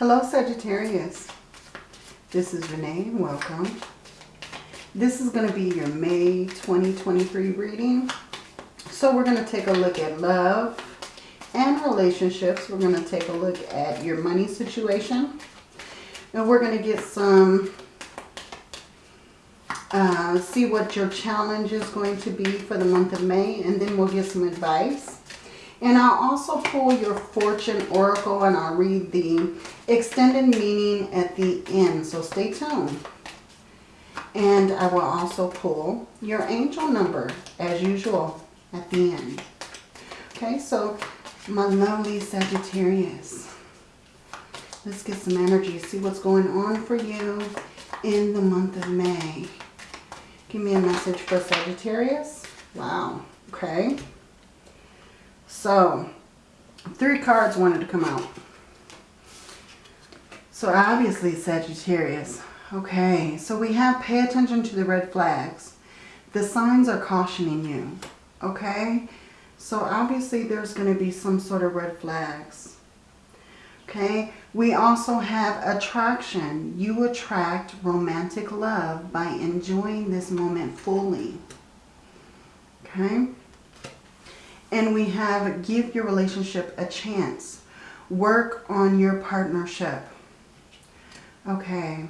Hello Sagittarius. This is Renee. Welcome. This is going to be your May 2023 reading. So we're going to take a look at love and relationships. We're going to take a look at your money situation. And we're going to get some, uh, see what your challenge is going to be for the month of May. And then we'll get some advice. And I'll also pull your Fortune Oracle and I'll read the extended meaning at the end. So stay tuned. And I will also pull your angel number as usual at the end. Okay, so my lovely Sagittarius. Let's get some energy, see what's going on for you in the month of May. Give me a message for Sagittarius. Wow, okay. So, three cards wanted to come out. So obviously Sagittarius. Okay, so we have pay attention to the red flags. The signs are cautioning you. Okay, so obviously there's going to be some sort of red flags. Okay, we also have attraction. You attract romantic love by enjoying this moment fully. Okay, and we have give your relationship a chance. Work on your partnership. Okay.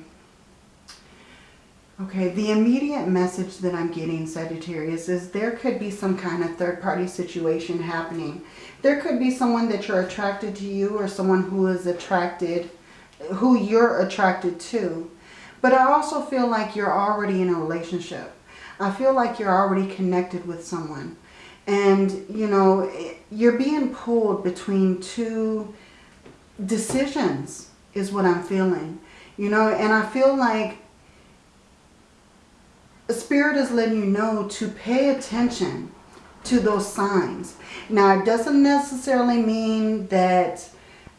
Okay, the immediate message that I'm getting, Sagittarius, is there could be some kind of third-party situation happening. There could be someone that you're attracted to you or someone who is attracted, who you're attracted to. But I also feel like you're already in a relationship. I feel like you're already connected with someone. And, you know, you're being pulled between two decisions is what I'm feeling. You know, and I feel like the Spirit is letting you know to pay attention to those signs. Now, it doesn't necessarily mean that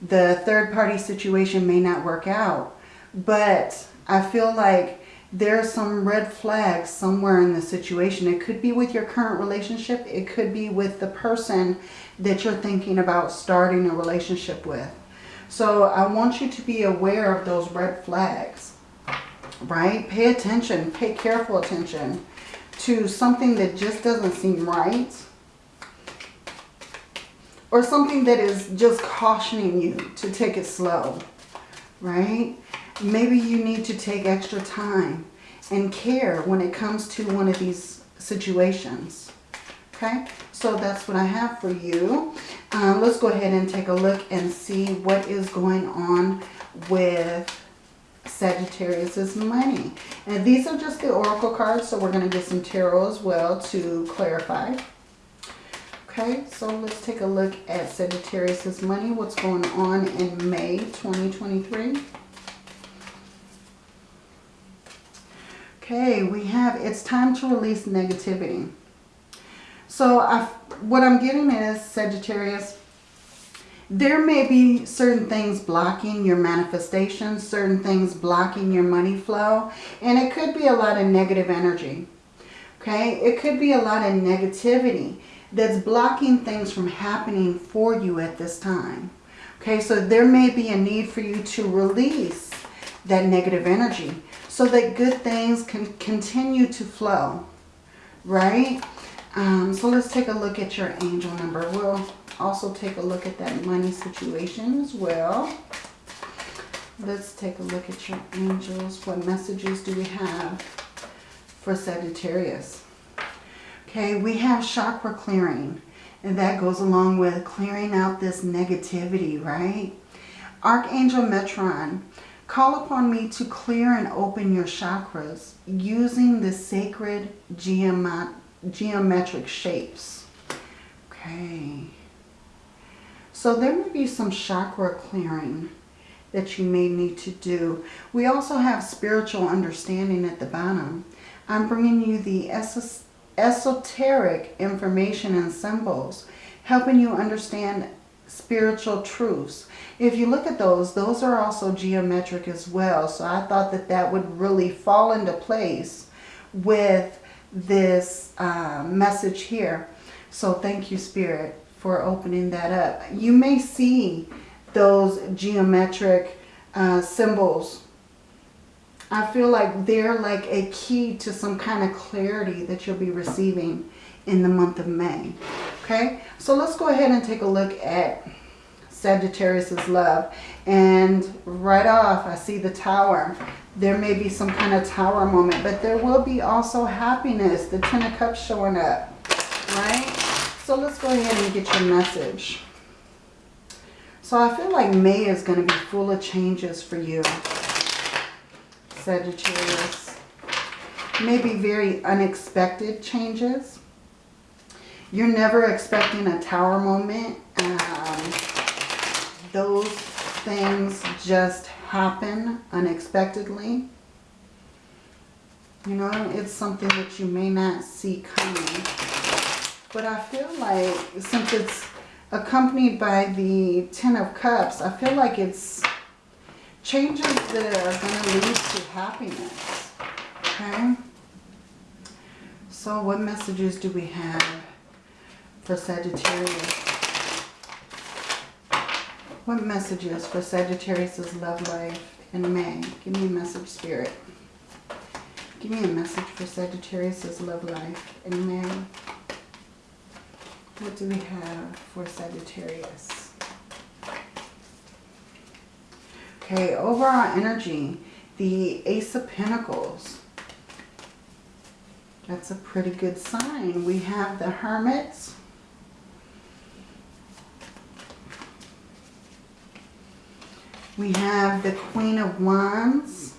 the third party situation may not work out. But I feel like there are some red flags somewhere in the situation. It could be with your current relationship. It could be with the person that you're thinking about starting a relationship with. So I want you to be aware of those red flags right? Pay attention, pay careful attention to something that just doesn't seem right. Or something that is just cautioning you to take it slow, right? Maybe you need to take extra time and care when it comes to one of these situations. Okay, so that's what I have for you. Um, let's go ahead and take a look and see what is going on with Sagittarius's money. And these are just the Oracle cards, so we're going to get some tarot as well to clarify. Okay, so let's take a look at Sagittarius's money. What's going on in May 2023? Okay, we have it's time to release negativity. So I, what I'm getting is Sagittarius, there may be certain things blocking your manifestation, certain things blocking your money flow, and it could be a lot of negative energy. Okay, it could be a lot of negativity that's blocking things from happening for you at this time. Okay, so there may be a need for you to release that negative energy so that good things can continue to flow, right? Um, so let's take a look at your angel number. We'll also take a look at that money situation as well. Let's take a look at your angels. What messages do we have for Sagittarius? Okay, we have chakra clearing. And that goes along with clearing out this negativity, right? Archangel Metatron, call upon me to clear and open your chakras using the sacred geometric shapes. Okay. So there may be some chakra clearing that you may need to do. We also have spiritual understanding at the bottom. I'm bringing you the esoteric information and symbols, helping you understand spiritual truths. If you look at those, those are also geometric as well. So I thought that that would really fall into place with this uh, message here. So thank you, Spirit for opening that up. You may see those geometric uh, symbols. I feel like they're like a key to some kind of clarity that you'll be receiving in the month of May. Okay, so let's go ahead and take a look at Sagittarius's love. And right off, I see the tower. There may be some kind of tower moment, but there will be also happiness. The Ten of Cups showing up, right? So let's go ahead and get your message. So I feel like May is going to be full of changes for you, Sagittarius. Maybe very unexpected changes. You're never expecting a tower moment. Um, those things just happen unexpectedly. You know, it's something that you may not see coming. But I feel like since it's accompanied by the Ten of Cups, I feel like it's changes that are going to lead to happiness. Okay? So what messages do we have for Sagittarius? What messages for Sagittarius' love life in May? Give me a message, Spirit. Give me a message for Sagittarius' love life in May. What do we have for Sagittarius? Okay, overall energy, the Ace of Pentacles. That's a pretty good sign. We have the Hermits. We have the Queen of Wands.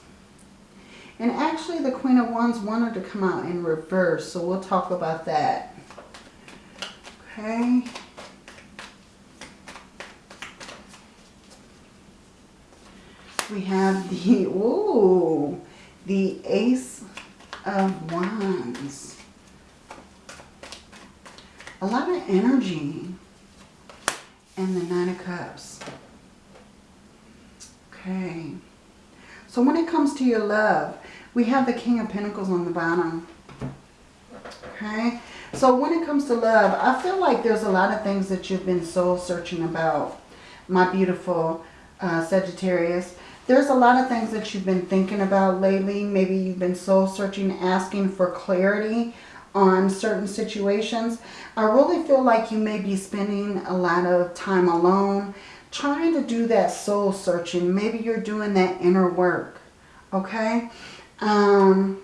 And actually the Queen of Wands wanted to come out in reverse, so we'll talk about that. Okay. We have the, ooh, the Ace of Wands. A lot of energy. And the Nine of Cups. Okay. So when it comes to your love, we have the King of Pentacles on the bottom. Okay. So when it comes to love, I feel like there's a lot of things that you've been soul searching about, my beautiful uh, Sagittarius. There's a lot of things that you've been thinking about lately. Maybe you've been soul searching, asking for clarity on certain situations. I really feel like you may be spending a lot of time alone, trying to do that soul searching. Maybe you're doing that inner work, okay? Um,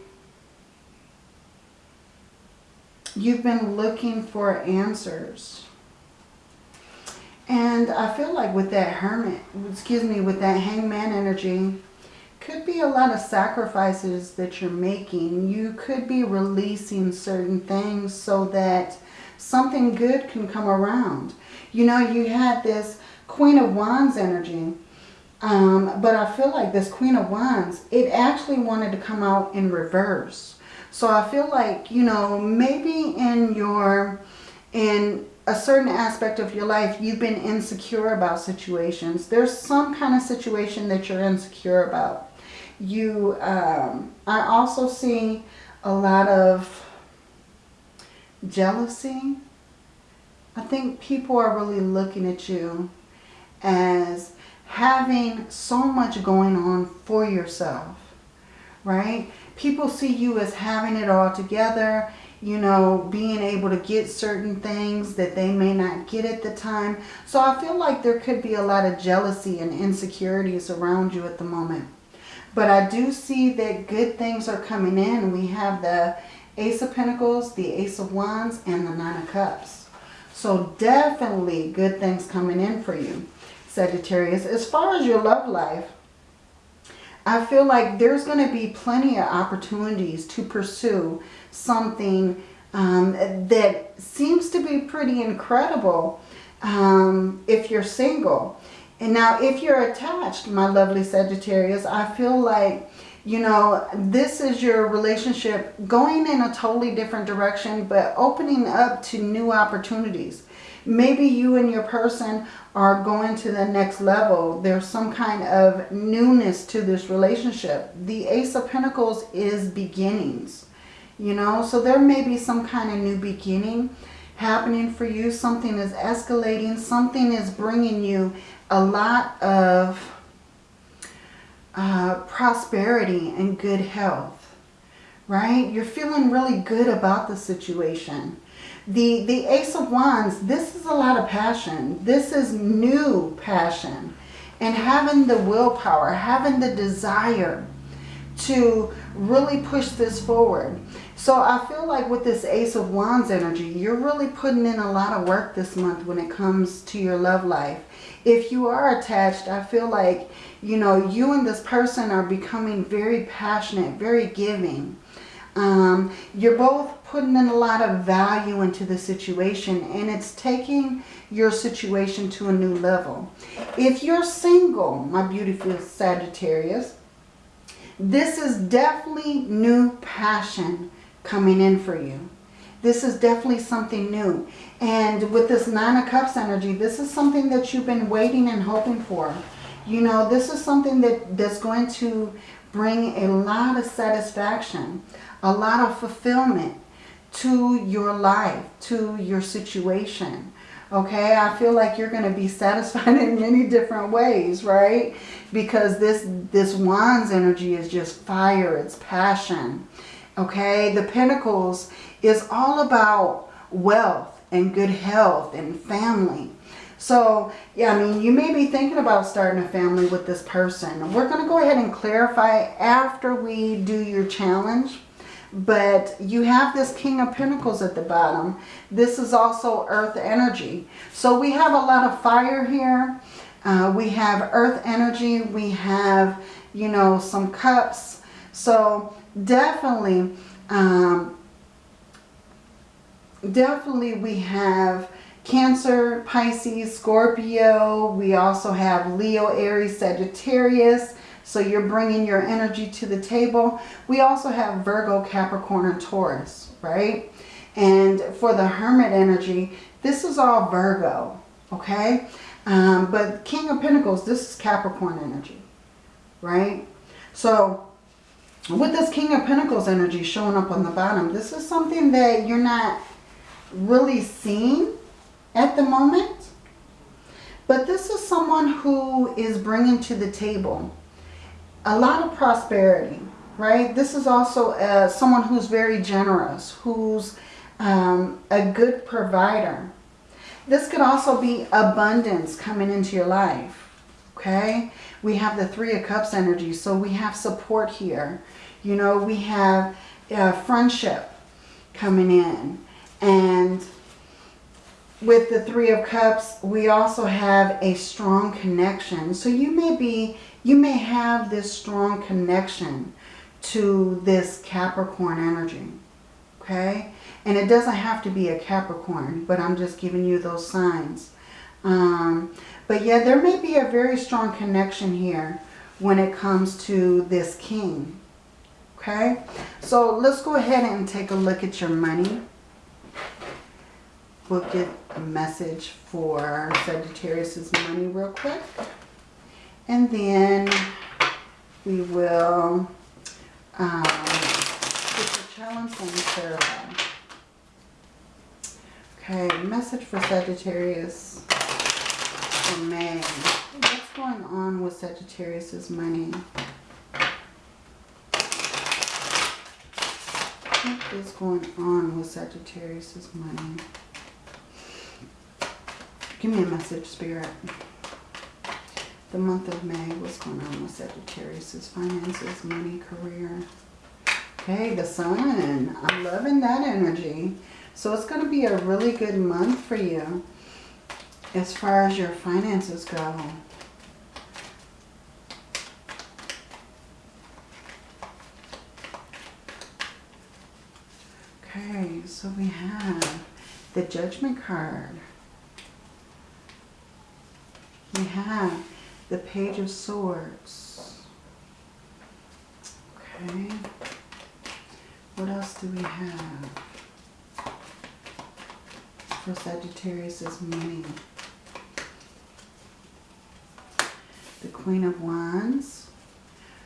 you've been looking for answers. And I feel like with that hermit, excuse me, with that hangman energy, could be a lot of sacrifices that you're making. You could be releasing certain things so that something good can come around. You know, you had this Queen of Wands energy. Um, but I feel like this Queen of Wands, it actually wanted to come out in reverse. So I feel like, you know, maybe in your, in a certain aspect of your life, you've been insecure about situations. There's some kind of situation that you're insecure about. You, um, I also see a lot of jealousy. I think people are really looking at you as having so much going on for yourself, right? People see you as having it all together, you know, being able to get certain things that they may not get at the time. So I feel like there could be a lot of jealousy and insecurities around you at the moment. But I do see that good things are coming in. We have the Ace of Pentacles, the Ace of Wands, and the Nine of Cups. So definitely good things coming in for you. Sagittarius. As far as your love life, I feel like there's going to be plenty of opportunities to pursue something um, that seems to be pretty incredible um, if you're single. And now if you're attached, my lovely Sagittarius, I feel like, you know, this is your relationship going in a totally different direction, but opening up to new opportunities. Maybe you and your person are going to the next level. There's some kind of newness to this relationship. The Ace of Pentacles is beginnings, you know. So there may be some kind of new beginning happening for you. Something is escalating. Something is bringing you a lot of uh, prosperity and good health, right? You're feeling really good about the situation. The, the Ace of Wands, this is a lot of passion. This is new passion. And having the willpower, having the desire to really push this forward. So I feel like with this Ace of Wands energy, you're really putting in a lot of work this month when it comes to your love life. If you are attached, I feel like, you know, you and this person are becoming very passionate, very giving. Um, you're both putting in a lot of value into the situation and it's taking your situation to a new level. If you're single, my beautiful Sagittarius, this is definitely new passion coming in for you. This is definitely something new. And with this Nine of Cups energy, this is something that you've been waiting and hoping for. You know, this is something that, that's going to bring a lot of satisfaction, a lot of fulfillment to your life, to your situation. Okay, I feel like you're going to be satisfied in many different ways, right? Because this, this Wands energy is just fire, it's passion. Okay, the Pentacles is all about wealth and good health and family. So, yeah, I mean, you may be thinking about starting a family with this person. We're going to go ahead and clarify after we do your challenge. But you have this King of Pentacles at the bottom. This is also Earth energy. So we have a lot of fire here. Uh, we have Earth energy. We have, you know, some cups. So definitely, um, definitely we have Cancer, Pisces, Scorpio. We also have Leo, Aries, Sagittarius. So you're bringing your energy to the table. We also have Virgo, Capricorn, and Taurus, right? And for the Hermit energy, this is all Virgo, okay? Um, but King of Pentacles, this is Capricorn energy, right? So with this King of Pentacles energy showing up on the bottom, this is something that you're not really seeing at the moment. But this is someone who is bringing to the table a lot of prosperity, right? This is also uh, someone who's very generous, who's um, a good provider. This could also be abundance coming into your life, okay? We have the Three of Cups energy, so we have support here. You know, we have uh, friendship coming in. And with the Three of Cups, we also have a strong connection. So you may be you may have this strong connection to this Capricorn energy. Okay? And it doesn't have to be a Capricorn, but I'm just giving you those signs. Um, but yeah, there may be a very strong connection here when it comes to this king. Okay? So let's go ahead and take a look at your money. We'll get a message for Sagittarius's money real quick. And then we will um, put the challenge and clarify. Okay, message for Sagittarius for May. What's going on with Sagittarius's money? What is going on with Sagittarius's money? Give me a message, Spirit the month of May. What's going on with Sagittarius' finances, money, career? Okay, the sun. I'm loving that energy. So it's going to be a really good month for you as far as your finances go. Okay, so we have the Judgment card. We have the Page of Swords. Okay. What else do we have for Sagittarius is money? The Queen of Wands.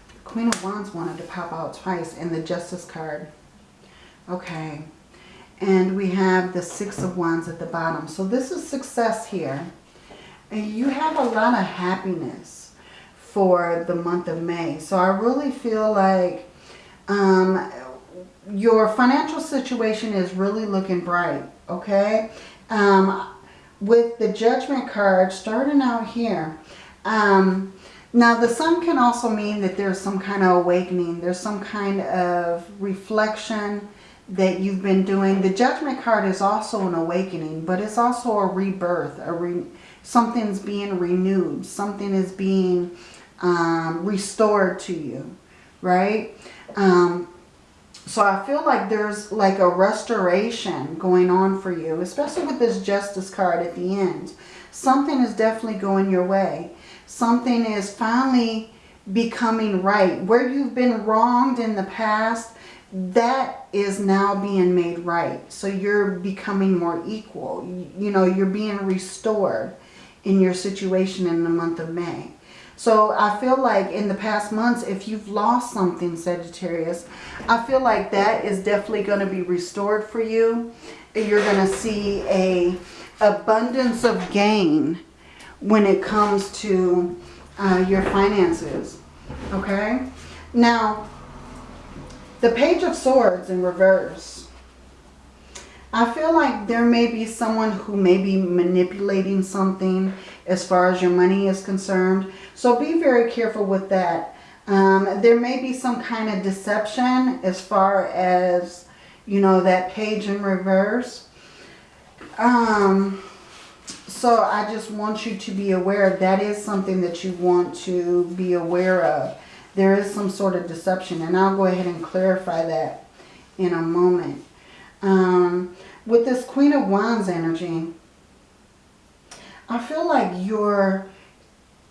The Queen of Wands wanted to pop out twice and the Justice card. Okay. And we have the Six of Wands at the bottom. So this is success here you have a lot of happiness for the month of May. So I really feel like um, your financial situation is really looking bright, okay? Um, with the Judgment card starting out here, um, now the sun can also mean that there's some kind of awakening. There's some kind of reflection that you've been doing. The Judgment card is also an awakening, but it's also a rebirth. A re something's being renewed. Something is being um, restored to you, right? Um, so I feel like there's like a restoration going on for you, especially with this Justice card at the end. Something is definitely going your way. Something is finally becoming right. Where you've been wronged in the past, that is now being made right. So you're becoming more equal. You know, you're being restored in your situation in the month of May. So I feel like in the past months, if you've lost something, Sagittarius, I feel like that is definitely going to be restored for you. You're going to see a abundance of gain when it comes to uh, your finances. Okay? Now, the Page of Swords in reverse. I feel like there may be someone who may be manipulating something as far as your money is concerned. So be very careful with that. Um, there may be some kind of deception as far as, you know, that page in reverse. Um, so I just want you to be aware that is something that you want to be aware of. There is some sort of deception and I'll go ahead and clarify that in a moment. Um, with this Queen of Wands energy, I feel like you're,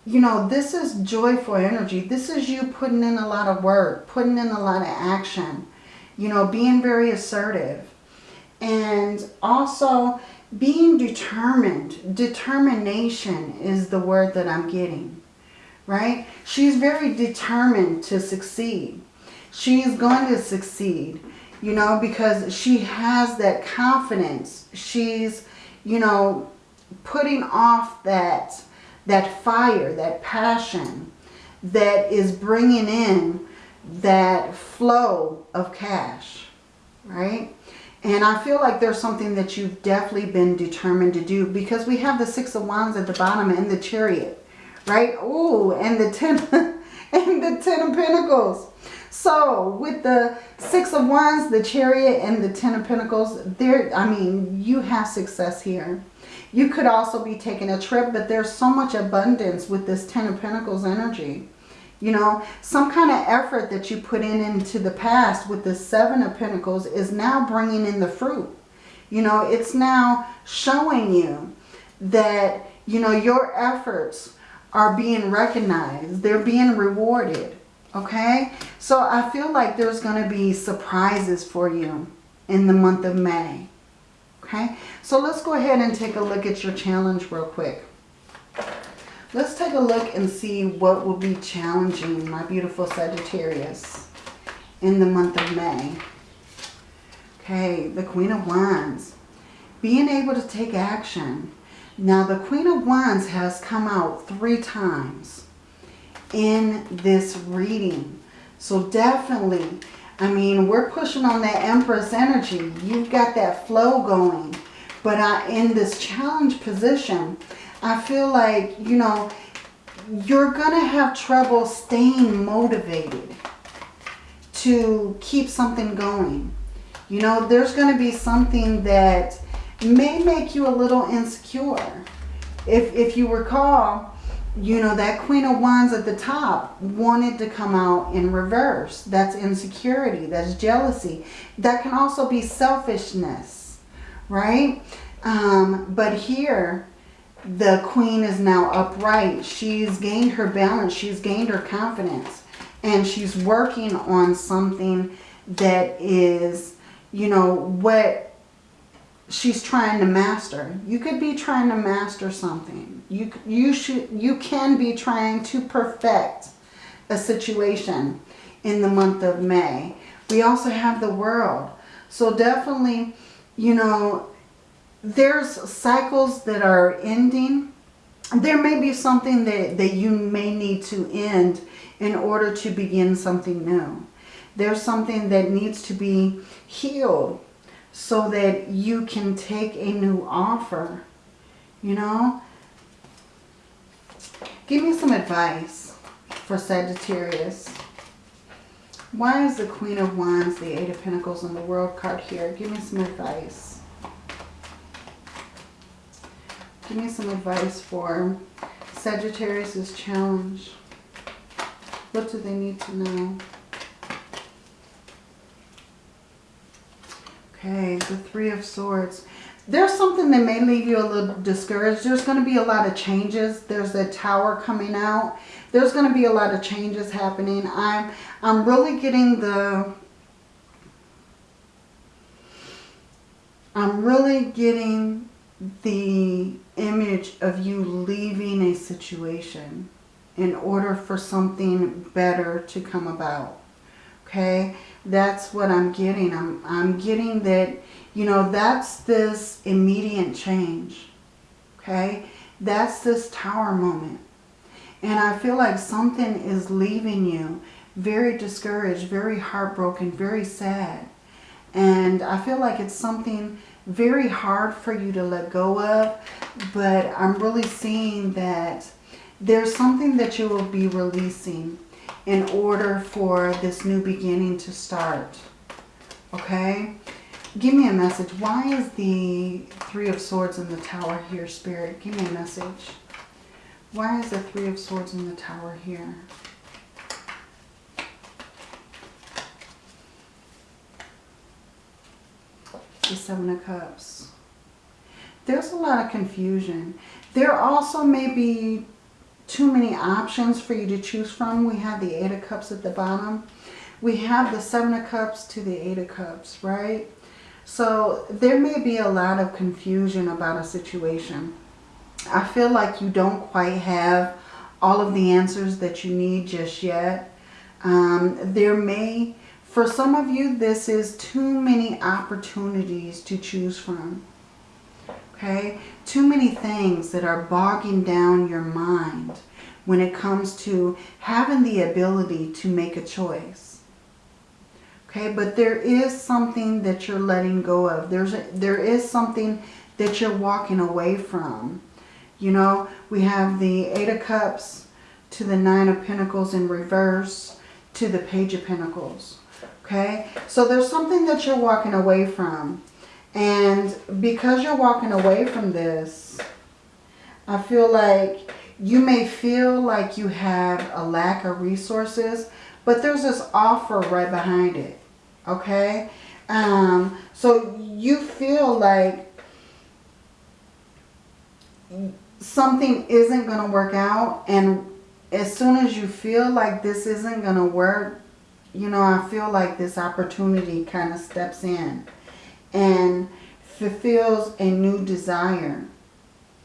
you know, this is joyful energy. This is you putting in a lot of work, putting in a lot of action, you know, being very assertive. And also being determined. Determination is the word that I'm getting, right? She's very determined to succeed. She's going to succeed, you know, because she has that confidence. She's, you know, putting off that, that fire, that passion that is bringing in that flow of cash, right? And I feel like there's something that you've definitely been determined to do because we have the Six of Wands at the bottom and the Chariot, right? Oh, and the Ten and the Ten of Pentacles. So with the Six of Wands, the Chariot, and the Ten of Pentacles, there, I mean, you have success here. You could also be taking a trip, but there's so much abundance with this Ten of Pentacles energy. You know, some kind of effort that you put in into the past with the Seven of Pentacles is now bringing in the fruit. You know, it's now showing you that, you know, your efforts are being recognized. They're being rewarded. Okay? So I feel like there's going to be surprises for you in the month of May. Okay, so let's go ahead and take a look at your challenge real quick. Let's take a look and see what will be challenging my beautiful Sagittarius in the month of May. Okay, the Queen of Wands. Being able to take action. Now, the Queen of Wands has come out three times in this reading. So definitely I mean, we're pushing on that Empress energy. You've got that flow going. But I, in this challenge position, I feel like, you know, you're going to have trouble staying motivated to keep something going. You know, there's going to be something that may make you a little insecure. If, if you recall, you know, that Queen of Wands at the top wanted to come out in reverse. That's insecurity. That's jealousy. That can also be selfishness, right? Um, but here, the Queen is now upright. She's gained her balance. She's gained her confidence. And she's working on something that is, you know, what she's trying to master. You could be trying to master something. You, you, should, you can be trying to perfect a situation in the month of May. We also have the world. So definitely, you know, there's cycles that are ending. there may be something that, that you may need to end in order to begin something new. There's something that needs to be healed so that you can take a new offer. You know? Give me some advice for Sagittarius. Why is the Queen of Wands, the Eight of Pentacles, and the World card here? Give me some advice. Give me some advice for Sagittarius's challenge. What do they need to know? Okay, the Three of Swords. There's something that may leave you a little discouraged. There's going to be a lot of changes. There's a tower coming out. There's going to be a lot of changes happening. I'm, I'm really getting the... I'm really getting the image of you leaving a situation in order for something better to come about. Okay? That's what I'm getting. I'm, I'm getting that, you know, that's this immediate change. Okay? That's this tower moment. And I feel like something is leaving you very discouraged, very heartbroken, very sad. And I feel like it's something very hard for you to let go of. But I'm really seeing that there's something that you will be releasing in order for this new beginning to start. Okay? Give me a message. Why is the Three of Swords in the Tower here, Spirit? Give me a message. Why is the Three of Swords in the Tower here? The Seven of Cups. There's a lot of confusion. There also may be too many options for you to choose from. We have the Eight of Cups at the bottom. We have the Seven of Cups to the Eight of Cups, right? So there may be a lot of confusion about a situation. I feel like you don't quite have all of the answers that you need just yet. Um, there may, for some of you, this is too many opportunities to choose from okay? Too many things that are bogging down your mind when it comes to having the ability to make a choice. Okay, but there is something that you're letting go of. There's a, there is something that you're walking away from. You know, we have the Eight of Cups to the Nine of Pentacles in reverse to the Page of Pentacles. Okay, so there's something that you're walking away from. And because you're walking away from this, I feel like you may feel like you have a lack of resources, but there's this offer right behind it. Okay? Um, so you feel like something isn't going to work out. And as soon as you feel like this isn't going to work, you know, I feel like this opportunity kind of steps in and fulfills a new desire.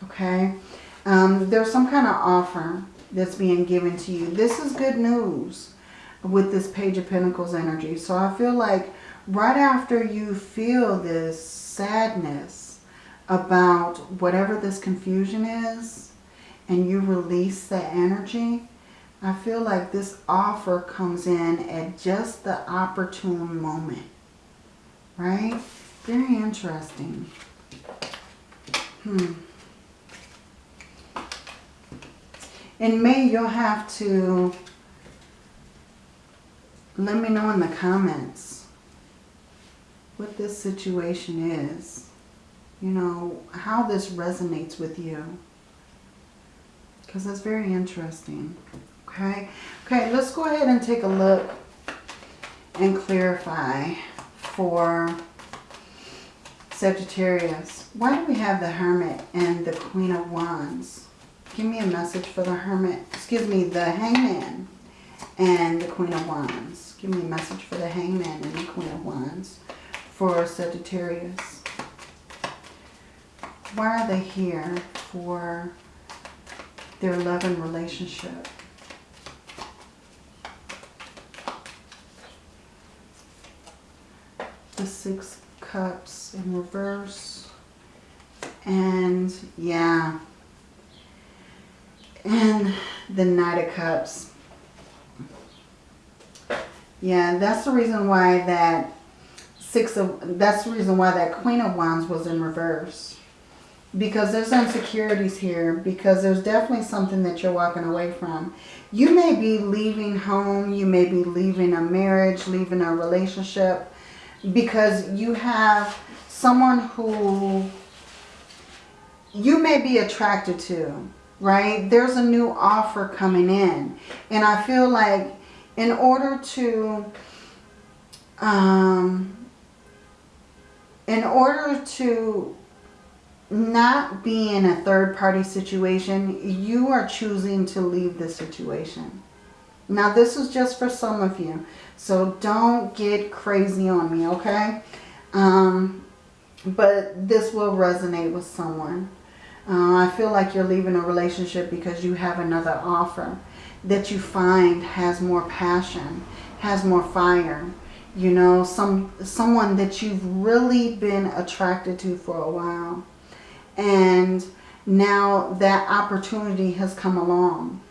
Okay? Um, there's some kind of offer that's being given to you. This is good news with this Page of Pentacles energy. So I feel like right after you feel this sadness about whatever this confusion is and you release that energy, I feel like this offer comes in at just the opportune moment. Right? Very interesting. Hmm. In May, you'll have to let me know in the comments what this situation is. You know, how this resonates with you. Because that's very interesting. Okay? Okay, let's go ahead and take a look and clarify for Sagittarius. Why do we have the Hermit and the Queen of Wands? Give me a message for the Hermit. Excuse me, the Hangman and the Queen of Wands. Give me a message for the Hangman and the Queen of Wands for Sagittarius. Why are they here for their love and relationship? The Six Cups in reverse. And yeah, And the Knight of Cups. Yeah, that's the reason why that Six of, that's the reason why that Queen of Wands was in reverse. Because there's insecurities here. Because there's definitely something that you're walking away from. You may be leaving home. You may be leaving a marriage, leaving a relationship. Because you have someone who you may be attracted to, right? There's a new offer coming in. And I feel like in order to, um, in order to not be in a third party situation, you are choosing to leave the situation. Now this is just for some of you. So don't get crazy on me, okay? Um, but this will resonate with someone. Uh, I feel like you're leaving a relationship because you have another offer that you find has more passion, has more fire. You know, some someone that you've really been attracted to for a while. And now that opportunity has come along.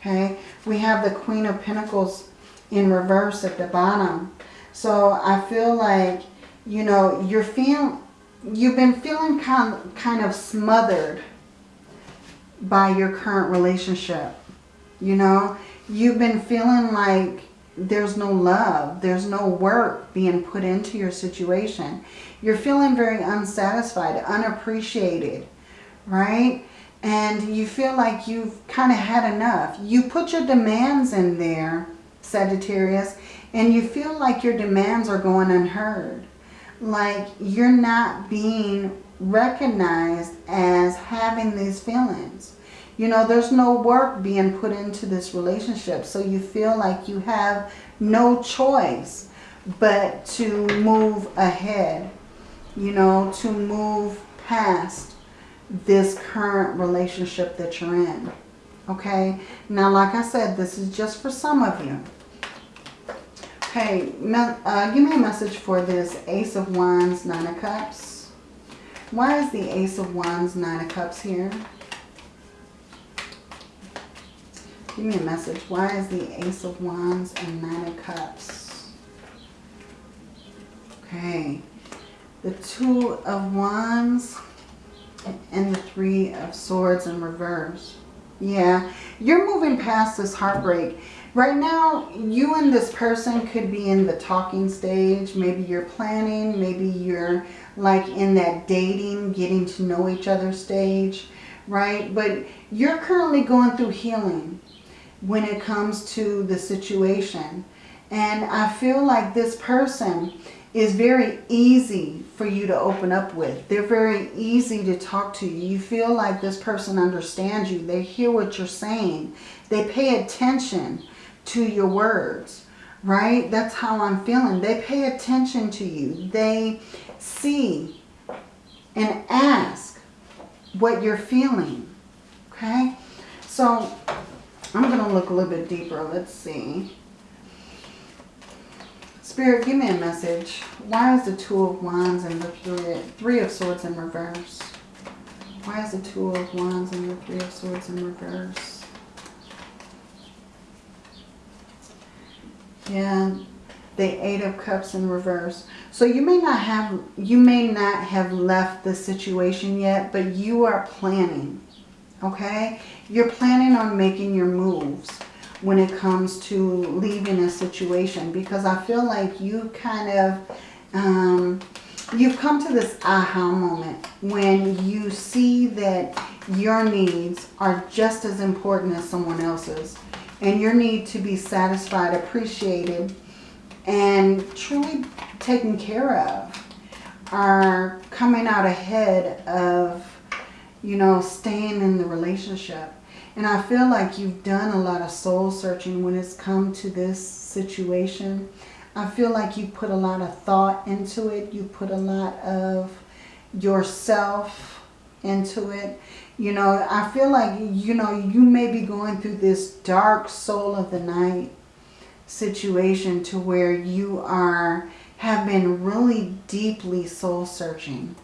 Okay, we have the Queen of Pentacles in reverse at the bottom. So I feel like, you know, you're feeling, you've been feeling kind, kind of smothered by your current relationship. You know, you've been feeling like there's no love, there's no work being put into your situation. You're feeling very unsatisfied, unappreciated, right? And you feel like you've kind of had enough. You put your demands in there, Sagittarius, and you feel like your demands are going unheard. Like you're not being recognized as having these feelings. You know, there's no work being put into this relationship. So you feel like you have no choice but to move ahead. You know, to move past this current relationship that you're in. Okay? Now, like I said, this is just for some of you. Okay, uh, give me a message for this Ace of Wands, Nine of Cups. Why is the Ace of Wands, Nine of Cups here? Give me a message. Why is the Ace of Wands and Nine of Cups? Okay. The Two of Wands and the Three of Swords in reverse. Yeah, you're moving past this heartbreak. Right now, you and this person could be in the talking stage. Maybe you're planning. Maybe you're like in that dating, getting to know each other stage, right? But you're currently going through healing when it comes to the situation. And I feel like this person is very easy for you to open up with. They're very easy to talk to. You feel like this person understands you. They hear what you're saying. They pay attention to your words, right? That's how I'm feeling. They pay attention to you. They see and ask what you're feeling, okay? So I'm going to look a little bit deeper. Let's see. Spirit, give me a message. Why is the Two of Wands and the Three, of Swords in reverse? Why is the Two of Wands and the Three of Swords in reverse? Yeah, the Eight of Cups in reverse. So you may not have you may not have left the situation yet, but you are planning okay? You're planning on making your moves when it comes to leaving a situation because I feel like you kind of, um, you've come to this aha moment when you see that your needs are just as important as someone else's and your need to be satisfied, appreciated, and truly taken care of are coming out ahead of you know, staying in the relationship. And I feel like you've done a lot of soul searching when it's come to this situation. I feel like you put a lot of thought into it. You put a lot of yourself into it. You know, I feel like, you know, you may be going through this dark soul of the night situation to where you are, have been really deeply soul searching.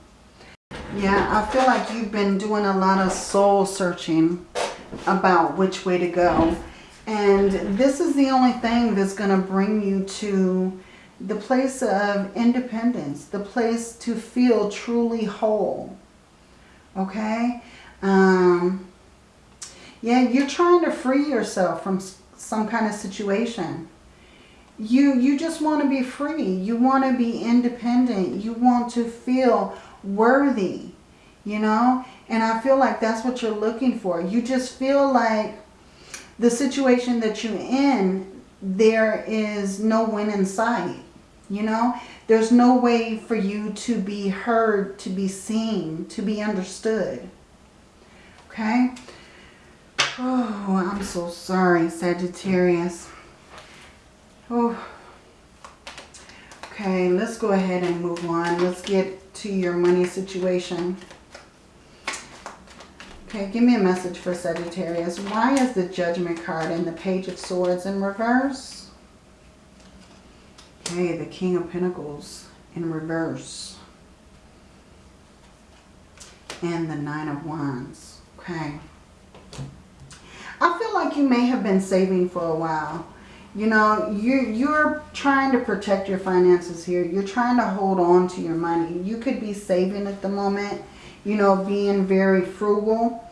Yeah, I feel like you've been doing a lot of soul searching about which way to go. And this is the only thing that's going to bring you to the place of independence, the place to feel truly whole. Okay? Um, yeah, you're trying to free yourself from some kind of situation. You, you just want to be free. You want to be independent. You want to feel worthy, you know? And I feel like that's what you're looking for. You just feel like the situation that you're in, there is no win in sight. You know, there's no way for you to be heard, to be seen, to be understood. Okay? Oh, I'm so sorry, Sagittarius. Oh. Okay, let's go ahead and move on. Let's get to your money situation. Okay, give me a message for Sagittarius. Why is the Judgment card and the Page of Swords in reverse? Okay, the King of Pentacles in reverse. And the Nine of Wands. Okay. I feel like you may have been saving for a while. You know, you're, you're trying to protect your finances here. You're trying to hold on to your money. You could be saving at the moment, you know, being very frugal.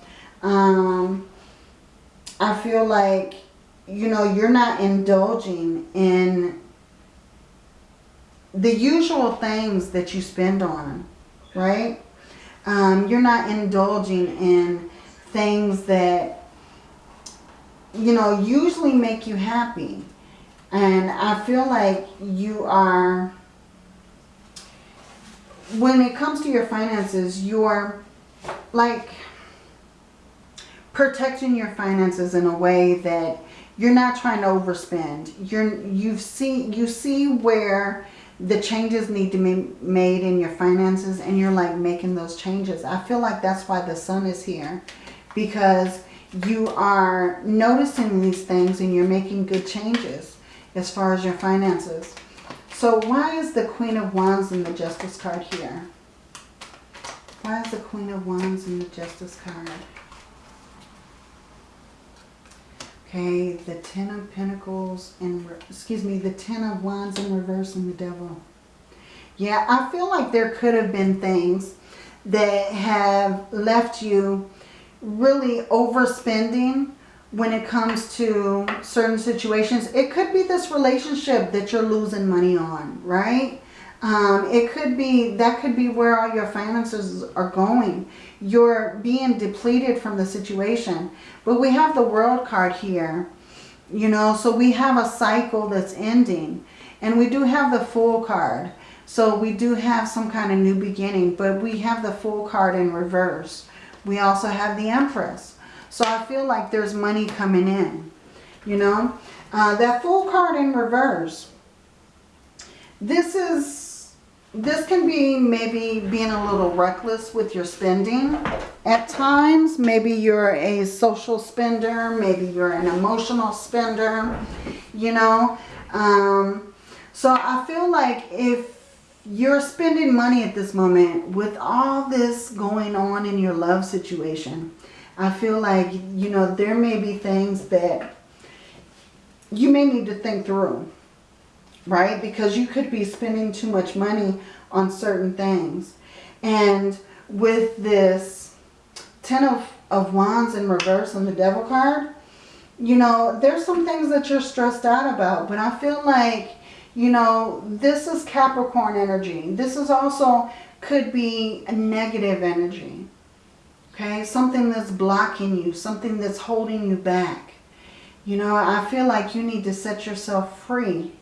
Um, I feel like, you know, you're not indulging in the usual things that you spend on, right? Um, you're not indulging in things that, you know, usually make you happy. And I feel like you are, when it comes to your finances, you're like, protecting your finances in a way that you're not trying to overspend. You're you see you see where the changes need to be made in your finances and you're like making those changes. I feel like that's why the sun is here because you are noticing these things and you're making good changes as far as your finances. So why is the Queen of Wands in the Justice card here? Why is the Queen of Wands in the Justice card? Okay, the Ten of Pentacles and, excuse me, the Ten of Wands in reverse and the Devil. Yeah, I feel like there could have been things that have left you really overspending when it comes to certain situations. It could be this relationship that you're losing money on, right? Um, it could be, that could be where all your finances are going. You're being depleted from the situation. But we have the world card here, you know, so we have a cycle that's ending. And we do have the Fool card. So we do have some kind of new beginning, but we have the Fool card in reverse. We also have the Empress. So I feel like there's money coming in, you know. Uh, that Fool card in reverse. This is this can be maybe being a little reckless with your spending at times. Maybe you're a social spender. Maybe you're an emotional spender, you know. Um, so I feel like if you're spending money at this moment with all this going on in your love situation, I feel like, you know, there may be things that you may need to think through right? Because you could be spending too much money on certain things. And with this Ten of, of Wands in reverse on the Devil card, you know, there's some things that you're stressed out about. But I feel like, you know, this is Capricorn energy. This is also could be a negative energy. Okay, something that's blocking you, something that's holding you back. You know, I feel like you need to set yourself free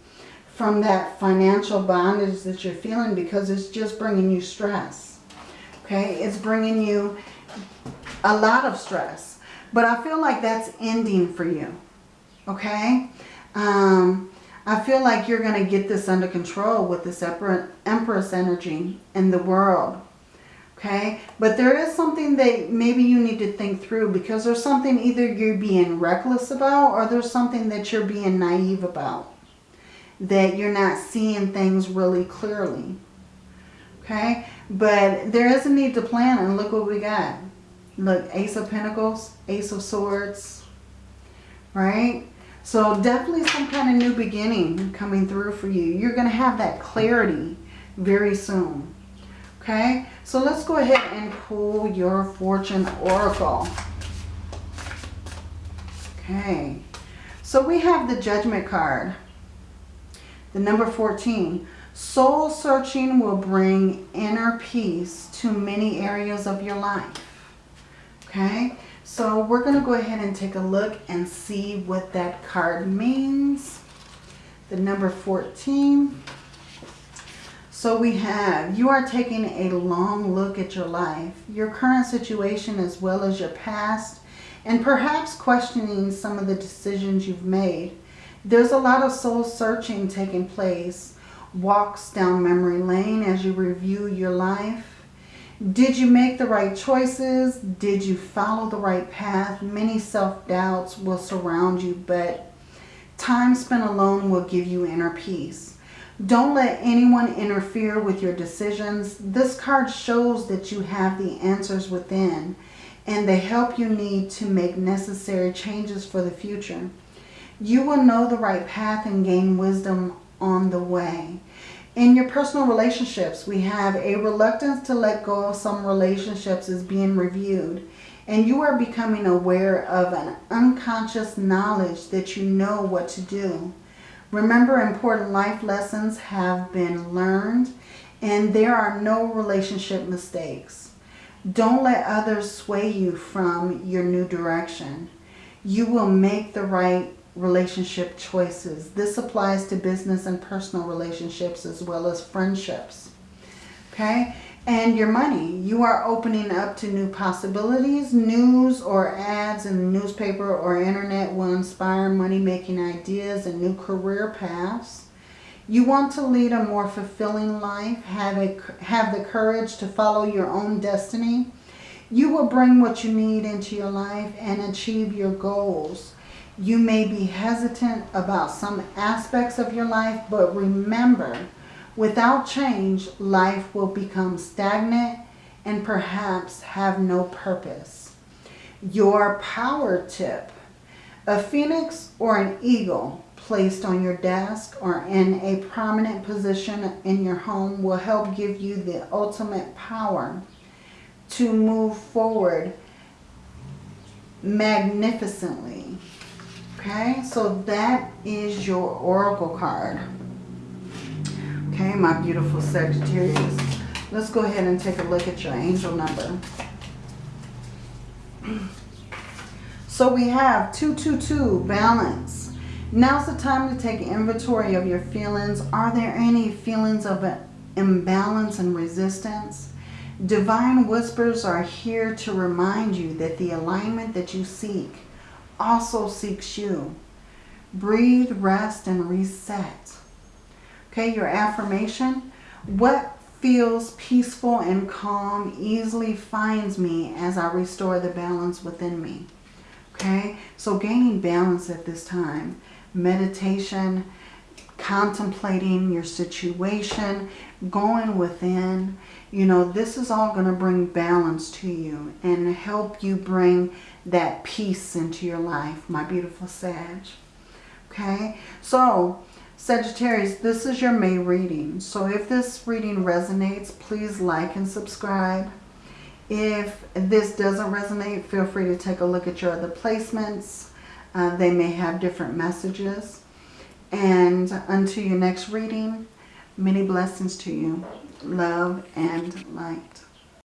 from that financial bondage that you're feeling because it's just bringing you stress. Okay, it's bringing you a lot of stress. But I feel like that's ending for you. Okay? Um, I feel like you're going to get this under control with this Empress energy in the world. Okay? But there is something that maybe you need to think through because there's something either you're being reckless about or there's something that you're being naive about that you're not seeing things really clearly. Okay? But there is a need to plan and look what we got. Look, Ace of Pentacles, Ace of Swords, right? So definitely some kind of new beginning coming through for you. You're going to have that clarity very soon. Okay, so let's go ahead and pull your Fortune Oracle. Okay, so we have the Judgment card. The number 14. Soul searching will bring inner peace to many areas of your life. Okay, so we're going to go ahead and take a look and see what that card means. The number 14. So we have, you are taking a long look at your life, your current situation as well as your past, and perhaps questioning some of the decisions you've made. There's a lot of soul searching taking place, walks down memory lane as you review your life. Did you make the right choices? Did you follow the right path? Many self-doubts will surround you, but time spent alone will give you inner peace. Don't let anyone interfere with your decisions. This card shows that you have the answers within and the help you need to make necessary changes for the future. You will know the right path and gain wisdom on the way. In your personal relationships, we have a reluctance to let go of some relationships is being reviewed. And you are becoming aware of an unconscious knowledge that you know what to do. Remember, important life lessons have been learned and there are no relationship mistakes. Don't let others sway you from your new direction. You will make the right relationship choices. This applies to business and personal relationships as well as friendships. Okay, and your money. You are opening up to new possibilities. News or ads in the newspaper or internet will inspire money-making ideas and new career paths. You want to lead a more fulfilling life, have, a, have the courage to follow your own destiny. You will bring what you need into your life and achieve your goals. You may be hesitant about some aspects of your life, but remember, Without change, life will become stagnant and perhaps have no purpose. Your power tip. A phoenix or an eagle placed on your desk or in a prominent position in your home will help give you the ultimate power to move forward magnificently. Okay, so that is your oracle card. Okay, my beautiful Sagittarius. Let's go ahead and take a look at your angel number. So we have 222, balance. Now's the time to take inventory of your feelings. Are there any feelings of imbalance and resistance? Divine whispers are here to remind you that the alignment that you seek also seeks you. Breathe, rest, and reset. Okay, your affirmation. What feels peaceful and calm easily finds me as I restore the balance within me. Okay, so gaining balance at this time. Meditation, contemplating your situation, going within. You know, this is all going to bring balance to you and help you bring that peace into your life, my beautiful Sag. Okay, so Sagittarius, this is your May reading. So if this reading resonates, please like and subscribe. If this doesn't resonate, feel free to take a look at your other placements. Uh, they may have different messages. And until your next reading, many blessings to you. Love and light.